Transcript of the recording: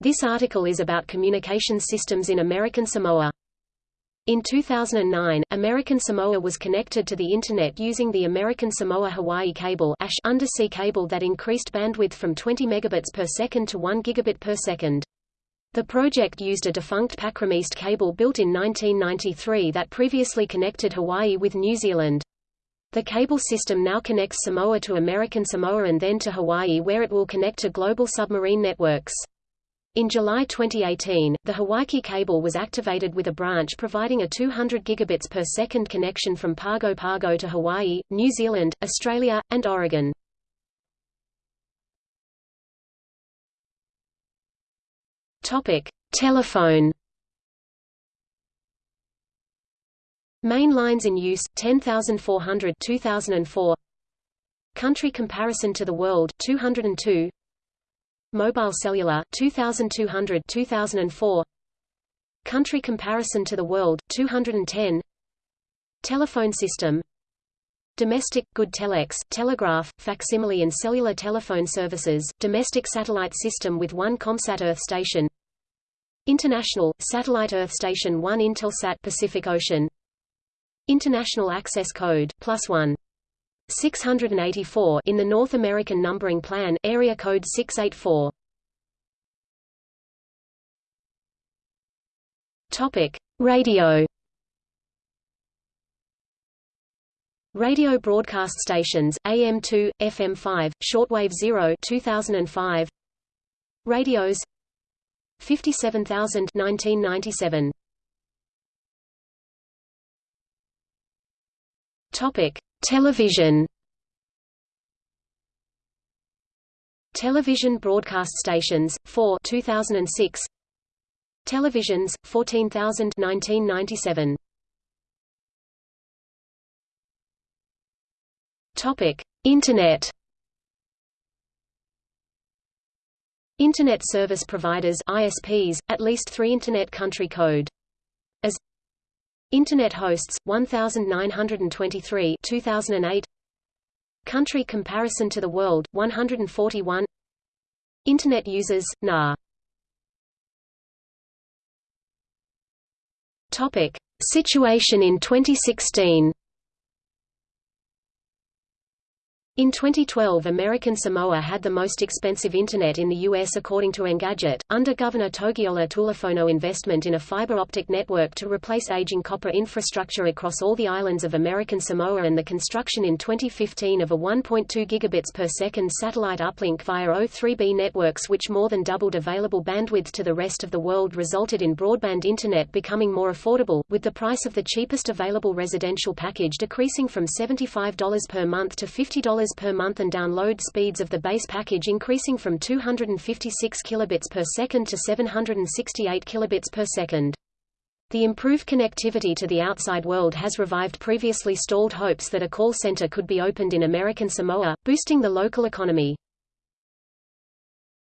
This article is about communication systems in American Samoa. In 2009, American Samoa was connected to the Internet using the American Samoa-Hawaii cable undersea cable that increased bandwidth from 20 megabits per second to 1 gigabit per second. The project used a defunct PacRim East cable built in 1993 that previously connected Hawaii with New Zealand. The cable system now connects Samoa to American Samoa and then to Hawaii where it will connect to global submarine networks. In July 2018, the Hawaiki cable was activated with a branch providing a 200 gigabits per second connection from Pago Pago to Hawaii, New Zealand, Australia, and Oregon. Topic: Telephone. Main lines in use 10400 2004. Country comparison to the world 202. Mobile cellular 2200 2004 Country comparison to the world 210 Telephone system. Domestic, good telex, telegraph, facsimile and cellular telephone services, domestic satellite system with one ComSat Earth station. International, satellite Earth station 1 Intelsat Pacific Ocean. International Access Code, plus 1 684 in the North American numbering plan area code 684 Topic. Radio. Radio broadcast stations AM2 FM5 shortwave 0 2005 Radios. 57000 1997 Topic Television. Television broadcast stations, 4 2006 Televisions, 14,000 1997 Topic: Internet. Internet service providers ISPs, at least 3 Internet country code Internet hosts 1923 2008 Country comparison to the world 141 Internet users NA Topic. Situation in 2016 In 2012 American Samoa had the most expensive Internet in the U.S. according to Engadget, under Governor Togiola Tulafono investment in a fiber optic network to replace aging copper infrastructure across all the islands of American Samoa and the construction in 2015 of a 1.2 gigabits per second satellite uplink via O3b networks which more than doubled available bandwidth to the rest of the world resulted in broadband Internet becoming more affordable, with the price of the cheapest available residential package decreasing from $75 per month to $50 per month and download speeds of the base package increasing from 256 kilobits per second to 768 kilobits per second. The improved connectivity to the outside world has revived previously stalled hopes that a call center could be opened in American Samoa, boosting the local economy.